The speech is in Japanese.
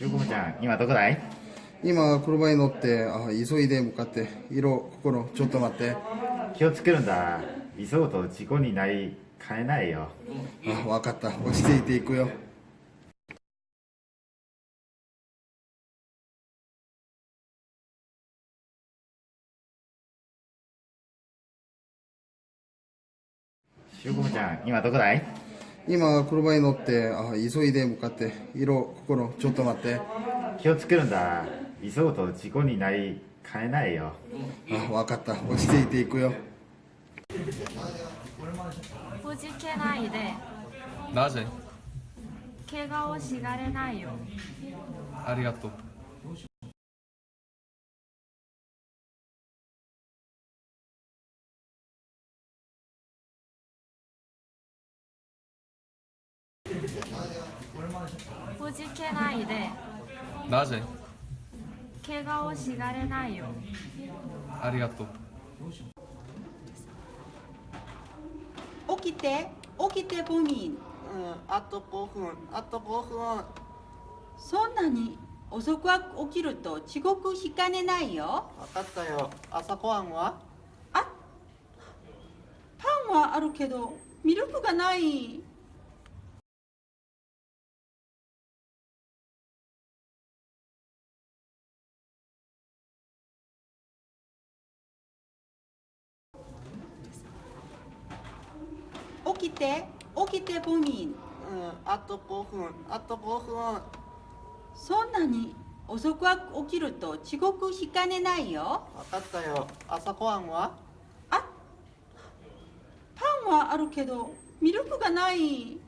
しゅうこむちゃん今どこだい？今車に乗ってあ急いで向かって色心ちょっと待って。気をつけるんだ。急ぐと事故になりかねないよ。あ分かった。落ち着いていくよ。しゅうこむちゃん今どこだい？今車に乗ってあ急いで向かって色心ちょっと待って。気をつけるんだ。急ぐと事故になりかねないよ。あ分かった。落ち着いていくよ。ほじけないで。なぜ？怪我をしがれないよ。ありがとうほじけないで。なぜ？怪我をしがれないよ。ありがとう。起きて。起きてボミンうん、あと5分、あと5分。そんなに遅く起きると遅刻しかねないよ。分かったよ。朝ごはんは？あパンはあるけどミルクがない起きて起きてボミンうん、あと5分、あと5分。そんなに遅く起きると遅刻しかねないよ。分かったよ。朝ごはんは？あパンはあるけどミルクがない